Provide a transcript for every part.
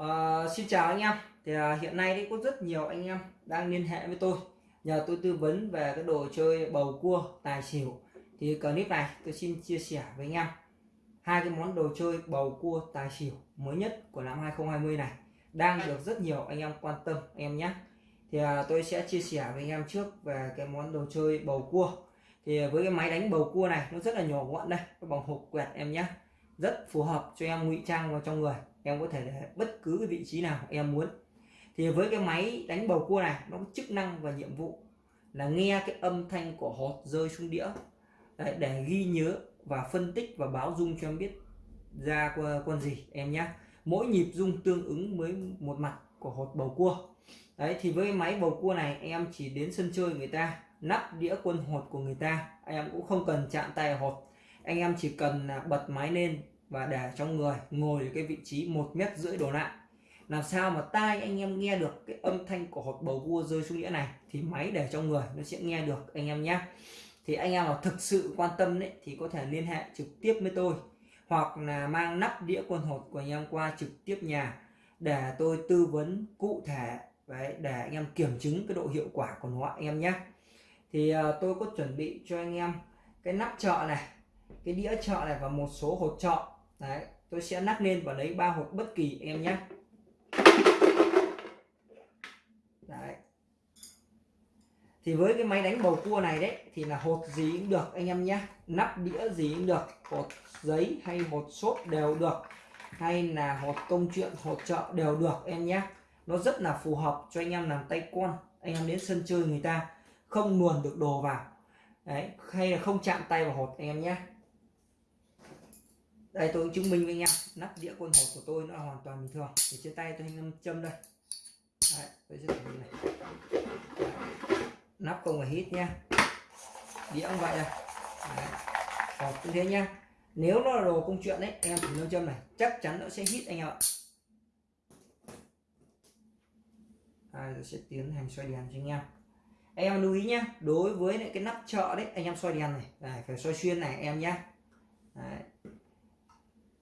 Uh, xin chào anh em. Thì uh, hiện nay thì có rất nhiều anh em đang liên hệ với tôi nhờ tôi tư vấn về cái đồ chơi bầu cua tài xỉu. Thì clip này tôi xin chia sẻ với anh em. Hai cái món đồ chơi bầu cua tài xỉu mới nhất của năm 2020 này đang được rất nhiều anh em quan tâm anh em nhé. Thì uh, tôi sẽ chia sẻ với anh em trước về cái món đồ chơi bầu cua. Thì với cái máy đánh bầu cua này nó rất là nhỏ gọn đây cái bằng hộp quẹt em nhé rất phù hợp cho em ngụy trang vào trong người. Em có thể để bất cứ cái vị trí nào em muốn. Thì với cái máy đánh bầu cua này nó có chức năng và nhiệm vụ là nghe cái âm thanh của hột rơi xuống đĩa. Đấy, để ghi nhớ và phân tích và báo dung cho em biết ra con gì em nhé mỗi nhịp dung tương ứng với một mặt của hột bầu cua. Đấy thì với máy bầu cua này em chỉ đến sân chơi người ta nắp đĩa quân hột của người ta. Em cũng không cần chạm tay hột. Anh em chỉ cần à, bật máy lên và để trong người ngồi ở cái vị trí một mét rưỡi đổ lại. Làm sao mà tai anh em nghe được cái âm thanh của hột bầu cua rơi xuống đĩa này thì máy để trong người nó sẽ nghe được anh em nhé. Thì anh em nào thực sự quan tâm đấy thì có thể liên hệ trực tiếp với tôi hoặc là mang nắp đĩa quân hột của anh em qua trực tiếp nhà để tôi tư vấn cụ thể đấy, để anh em kiểm chứng cái độ hiệu quả của nó anh em nhé. Thì uh, tôi có chuẩn bị cho anh em cái nắp chợ này cái đĩa chợ này và một số hột chợ đấy, tôi sẽ nắp lên và lấy ba hột bất kỳ em nhé. Đấy. Thì với cái máy đánh bầu cua này đấy, thì là hột gì cũng được anh em nhé. Nắp đĩa gì cũng được, hột giấy hay hột xốp đều được, hay là hột công chuyện, hột chợ đều được em nhé. Nó rất là phù hợp cho anh em làm tay con, anh em đến sân chơi người ta không luồn được đồ vào. Đấy, hay là không chạm tay vào hột anh em nhé đây tôi chứng minh với anh em. Nắp đĩa quân hột của tôi nó hoàn toàn bình thường. Thì trên tay tôi hình châm đây. Đấy, tôi sẽ thử này. Đấy. nắp không phải hít nha. Đĩa cũng vậy đây đấy. hột cũng thế nhá nếu nó là đồ công chuyện đấy em thử nâng châm này. Chắc chắn nó sẽ hít anh em ạ. À, tôi sẽ tiến hành xoay đèn cho anh em. Anh em lưu ý nhé đối với cái nắp chợ đấy anh em xoay đèn này. Đấy, phải xoay xuyên này em nhé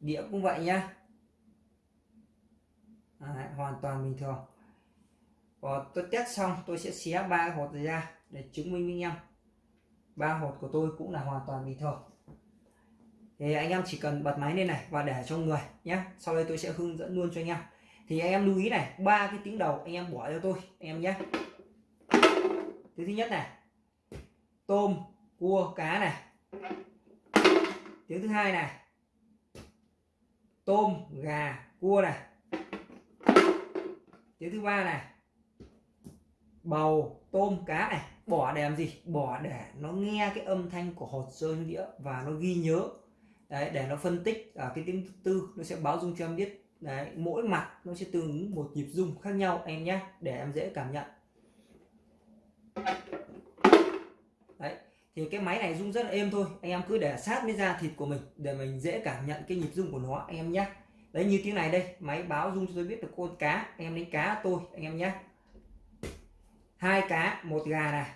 đĩa cũng vậy nhá. À, hoàn toàn bình thường. Và tôi test xong tôi sẽ xé ba hột ra để chứng minh với anh em. Ba hột của tôi cũng là hoàn toàn bình thường. Thì anh em chỉ cần bật máy lên này và để trong người nhé sau đây tôi sẽ hướng dẫn luôn cho anh em. Thì anh em lưu ý này ba cái tiếng đầu anh em bỏ cho tôi anh em nhé thứ thứ nhất này tôm cua cá này. Tiếng thứ hai này tôm, gà, cua này. Tiếng thứ ba này, bầu, tôm, cá này. Bỏ để làm gì? Bỏ để nó nghe cái âm thanh của hột rơi đĩa và nó ghi nhớ. Đấy, để nó phân tích ở cái tiếng thứ tư nó sẽ báo dung cho em biết. Đấy, mỗi mặt nó sẽ tương ứng một nhịp dung khác nhau em nhé, để em dễ cảm nhận. Đấy thì cái máy này rung rất là êm thôi. Anh em cứ để sát với da thịt của mình để mình dễ cảm nhận cái nhịp rung của nó, anh em nhé đấy, như tiếng này đây, máy báo rung cho tôi biết được con cá. Anh em đánh cá tôi, anh em nhé hai cá, một gà này.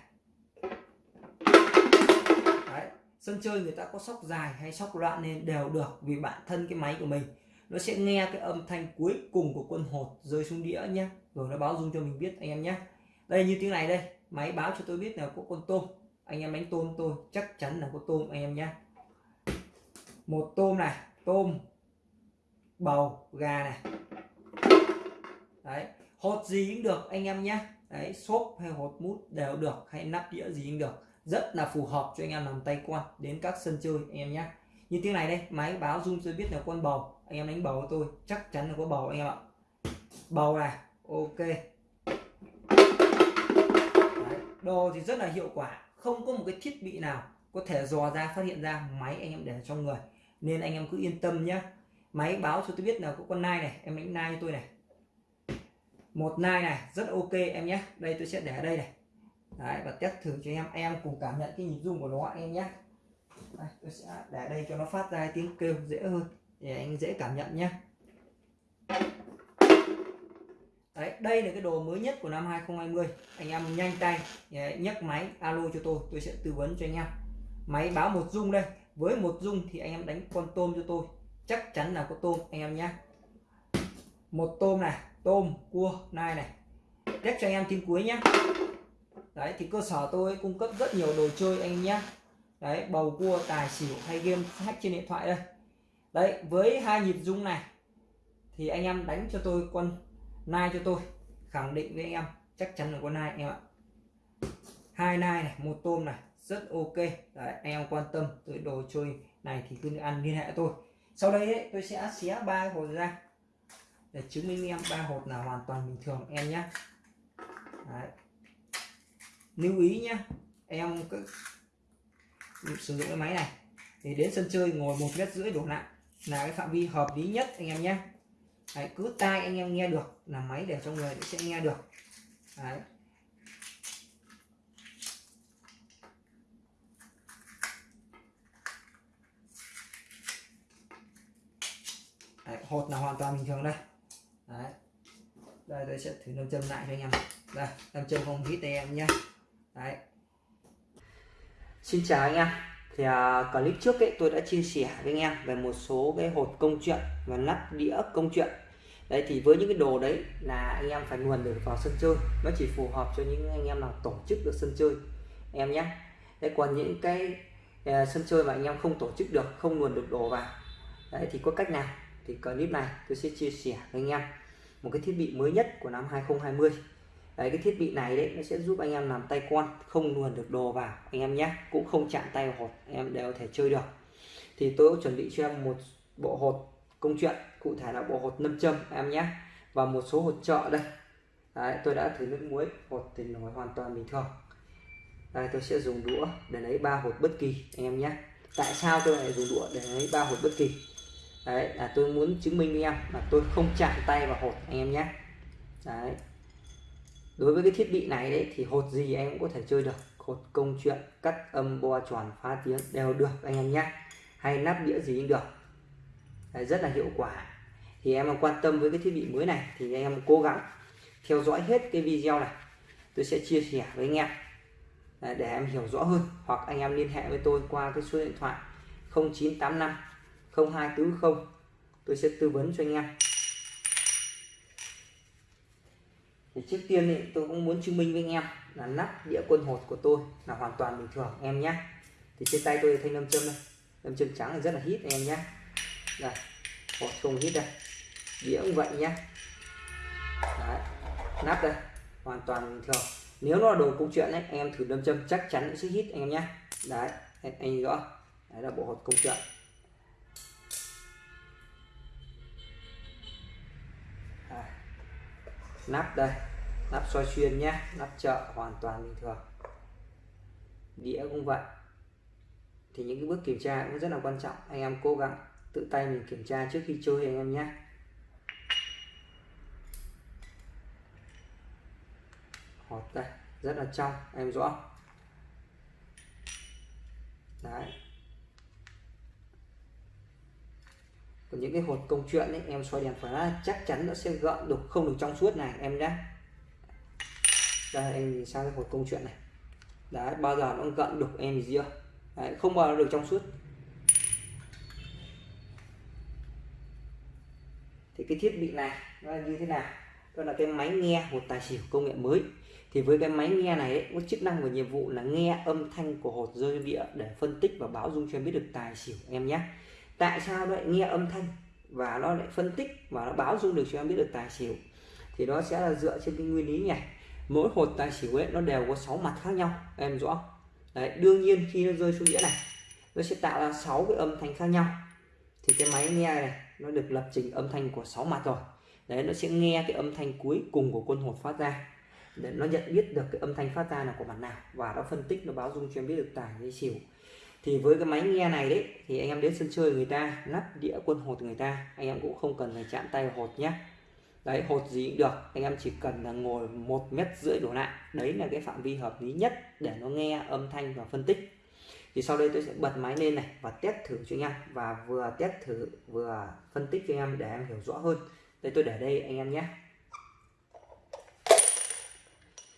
Đấy. sân chơi người ta có sóc dài hay sóc loạn nên đều được vì bản thân cái máy của mình. Nó sẽ nghe cái âm thanh cuối cùng của quân hột rơi xuống đĩa nhé rồi nó báo rung cho mình biết, anh em nhé đây, như tiếng này đây, máy báo cho tôi biết là có con tôm anh em đánh tôm tôi chắc chắn là có tôm anh em nhé một tôm này tôm bầu gà này. Đấy hột gì cũng được anh em nhé đấy xốp hay hột mút đều được hay nắp đĩa gì cũng được. Rất là phù hợp cho anh em làm tay quan đến các sân chơi anh em nhé như tiếng này đây máy báo zoom tôi biết là con bầu. Anh em đánh bầu của tôi chắc chắn là có bầu anh em ạ. Bầu này ok. Đấy, đồ thì rất là hiệu quả không có một cái thiết bị nào có thể dò ra phát hiện ra máy anh em để trong người. Nên anh em cứ yên tâm nhé máy báo cho tôi biết là có con nai này em đánh nai cho tôi này. Một nai này rất ok em nhé đây tôi sẽ để ở đây này. Đấy, và test thử cho em. Em cùng cảm nhận cái nhịp rung của nó anh em nhé đây, tôi sẽ để đây cho nó phát ra tiếng kêu dễ hơn. Để anh dễ cảm nhận nhé Đấy, đây là cái đồ mới nhất của năm 2020 anh em nhanh tay nhấc máy alo cho tôi tôi sẽ tư vấn cho anh em. Máy báo một dung đây với một dung thì anh em đánh con tôm cho tôi. Chắc chắn là có tôm anh em nhé. Một tôm này tôm cua nai này. Test cho anh em tin cuối nhé. Đấy thì cơ sở tôi cung cấp rất nhiều đồ chơi anh em nhé. Đấy bầu cua tài xỉu hay game hack trên điện thoại đây. Đấy với hai nhịp dung này thì anh em đánh cho tôi con nai cho tôi. Khẳng định với anh em chắc chắn là có nai anh em ạ. Hai nai này một tôm này rất ok. Đấy anh em quan tâm tới đồ chơi này thì cứ ăn liên hệ tôi. Sau đây ấy, tôi sẽ xé ba hột ra. Để chứng minh em ba hột là hoàn toàn bình thường em nhé đấy. lưu ý nhé em cứ sử dụng cái máy này. Thì đến sân chơi ngồi một mét rưỡi đổ lại là cái phạm vi hợp lý nhất anh em nhé Đấy, cứ tai anh em nghe được là máy để trong người sẽ nghe được Đấy. Đấy, hột là hoàn toàn bình thường đây Đấy. đây tôi sẽ thử nâng châm lại cho anh em đây nâng châm không hít em nhé Đấy. xin chào anh em thì uh, clip trước ấy tôi đã chia sẻ với anh em về một số cái hột công chuyện và nắp đĩa công chuyện đấy thì với những cái đồ đấy là anh em phải nguồn được vào sân chơi. Nó chỉ phù hợp cho những anh em nào tổ chức được sân chơi em nhé. Đấy còn những cái uh, sân chơi mà anh em không tổ chức được không nguồn được đồ vào đấy thì có cách nào? Thì clip này tôi sẽ chia sẻ với anh em. Một cái thiết bị mới nhất của năm 2020 đấy cái thiết bị này đấy nó sẽ giúp anh em làm tay quan không luồn được đồ vào anh em nhé. Cũng không chạm tay vào hột em đều có thể chơi được. Thì tôi chuẩn bị cho em một bộ hột công chuyện cụ thể là bộ hột nâm châm em nhé. Và một số hột trợ đây. Đấy, tôi đã thử nước muối hột thì nổi hoàn toàn bình thường. Đây tôi sẽ dùng đũa để lấy ba hột bất kỳ anh em nhé. Tại sao tôi lại dùng đũa để lấy ba hột bất kỳ? Đấy là tôi muốn chứng minh với em là tôi không chạm tay vào hột anh em nhé. Đấy. Đối với cái thiết bị này đấy thì hột gì em cũng có thể chơi được. Hột công chuyện cắt âm bo tròn phá tiếng đều được anh em nhé. Hay nắp đĩa gì cũng được rất là hiệu quả. Thì em mà quan tâm với cái thiết bị mới này, thì anh em cố gắng theo dõi hết cái video này. Tôi sẽ chia sẻ với anh em. Để em hiểu rõ hơn, hoặc anh em liên hệ với tôi qua cái số điện thoại 0985 0240 tôi sẽ tư vấn cho anh em. Thì trước tiên thì tôi cũng muốn chứng minh với anh em là nắp đĩa quân hột của tôi là hoàn toàn bình thường, em nhé. Thì trên tay tôi thanh nam châm đây. Nam châm trắng là rất là hít, em nhé đây bỏ không hít đây. Đĩa cũng vậy nhé Đấy. nắp đây. Hoàn toàn bình thường nếu nó là đồ công chuyện đấy anh em thử đâm châm chắc chắn nó sẽ hít anh em nhé đấy anh, anh rõ. Đấy là bộ hột công chuyện. Nắp đây. Nắp soi xuyên nhé nắp chợ hoàn toàn bình thường. Đĩa cũng vậy. Thì những cái bước kiểm tra cũng rất là quan trọng. Anh em cố gắng tự tay mình kiểm tra trước khi chơi anh em nhé. Hột đây rất là trong em rõ. Đấy. Còn những cái hột công chuyện ấy em xoay đèn phải chắc chắn nó sẽ gợn được không được trong suốt này em nhé. Đây em nhìn sang cái hột công chuyện này. Đấy bao giờ nó gợn được em gì chưa. Đấy, không bao giờ được trong suốt. Thì cái thiết bị này nó là như thế nào? Đó là cái máy nghe hột tài xỉu công nghệ mới. Thì với cái máy nghe này ấy, có chức năng và nhiệm vụ là nghe âm thanh của hột rơi địa để phân tích và báo dung cho em biết được tài xỉu em nhé. Tại sao lại nghe âm thanh và nó lại phân tích và nó báo dung được cho em biết được tài xỉu? Thì nó sẽ là dựa trên cái nguyên lý này mỗi hột tài xỉu ấy nó đều có 6 mặt khác nhau em rõ đấy đương nhiên khi nó rơi xuống đĩa này nó sẽ tạo ra 6 cái âm thanh khác nhau. Thì cái máy nghe này nó được lập trình âm thanh của 6 mặt rồi. Đấy, nó sẽ nghe cái âm thanh cuối cùng của quân hột phát ra. Để nó nhận biết được cái âm thanh phát ra là của mặt nào. Và nó phân tích, nó báo dung cho em biết được tài hay xỉu thì với cái máy nghe này đấy, thì anh em đến sân chơi người ta lắp đĩa quân hột người ta, anh em cũng không cần phải chạm tay hột nhé đấy, hột gì cũng được, anh em chỉ cần là ngồi một mét rưỡi đổ lại. Đấy là cái phạm vi hợp lý nhất để nó nghe âm thanh và phân tích thì sau đây tôi sẽ bật máy lên này và test thử cho anh em. Và vừa test thử vừa phân tích cho anh em để em hiểu rõ hơn. Đây tôi để đây anh em nhé.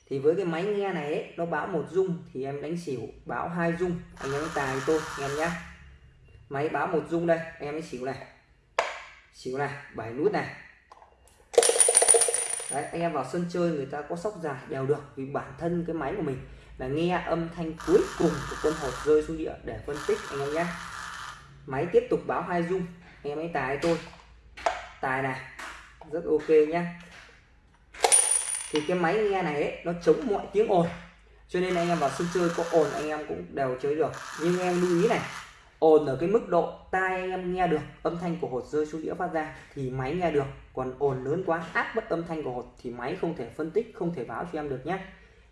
Thì với cái máy nghe này ấy, nó báo một dung thì em đánh xỉu báo hai dung. Anh em tài tôi anh em nhé. Máy báo một dung đây em ấy xỉu này. Xỉu này bảy nút này. Đấy anh em vào sân chơi người ta có sóc dài đều được vì bản thân cái máy của mình là nghe âm thanh cuối cùng của quân hột rơi xuống địa để phân tích anh em nhé. Máy tiếp tục báo hai dung anh em ấy tài tôi. Tài này rất ok nhé. Thì cái máy nghe này ấy, nó chống mọi tiếng ồn. Cho nên anh em vào sân chơi có ồn anh em cũng đều chơi được. Nhưng em lưu ý này ồn ở cái mức độ tai anh em nghe được âm thanh của hột rơi xuống đĩa phát ra thì máy nghe được. Còn ồn lớn quá áp bất âm thanh của hột thì máy không thể phân tích không thể báo cho em được nhé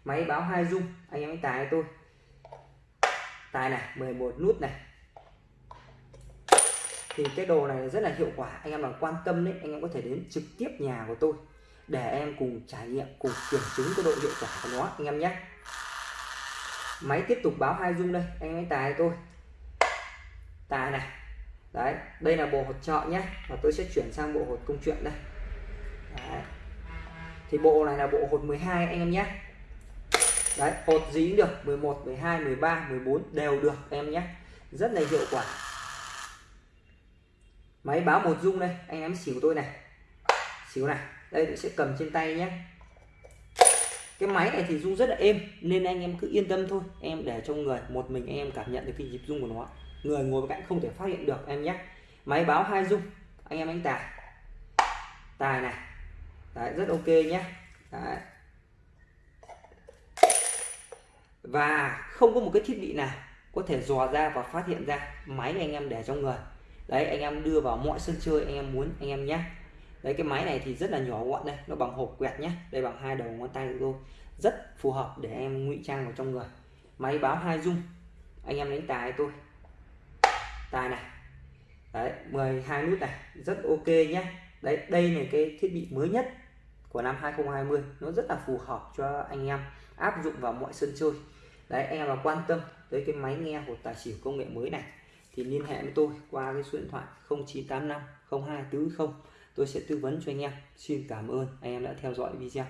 máy báo hai dung anh em hãy tài tôi. Tài này 11 nút này. Thì cái đồ này rất là hiệu quả, anh em nào quan tâm đấy, anh em có thể đến trực tiếp nhà của tôi để em cùng trải nghiệm, cùng kiểm chứng cái độ hiệu quả của nó, anh em nhé. Máy tiếp tục báo hai dung đây, anh em hãy tài tôi. Tài này. Đấy, đây là bộ hột trợ nhé, và tôi sẽ chuyển sang bộ hột công chuyện đây. Đấy. thì bộ này là bộ hột 12 anh em nhé đấy hột gì cũng được 11 12 13 14 đều được em nhé. Rất là hiệu quả. Máy báo một dung đây anh em xỉu tôi này. Xỉu này đây tôi sẽ cầm trên tay nhé. Cái máy này thì rung rất là êm nên anh em cứ yên tâm thôi. Em để trong người một mình anh em cảm nhận được cái nhịp rung của nó. Người ngồi bên cạnh không thể phát hiện được em nhé. Máy báo hai dung anh em đánh tài. Tài này. Đấy, rất ok nhé. Đấy. Và không có một cái thiết bị nào có thể dò ra và phát hiện ra máy anh em để trong người. Đấy, anh em đưa vào mọi sân chơi anh em muốn, anh em nhé đấy, cái máy này thì rất là nhỏ gọn đây, nó bằng hộp quẹt nhé đây bằng hai đầu ngón tay của tôi. Rất phù hợp để em ngụy trang vào trong người. Máy báo hai dung anh em đánh tài tôi. Tài này. Đấy 12 nút này. Rất ok nhé đấy, đây là cái thiết bị mới nhất của năm 2020 nó rất là phù hợp cho anh em áp dụng vào mọi sân chơi đấy anh em nào quan tâm tới cái máy nghe hột tài xỉu công nghệ mới này. Thì liên hệ với tôi qua cái số điện thoại 0985 0240 tôi sẽ tư vấn cho anh em. Xin cảm ơn. Anh em đã theo dõi video.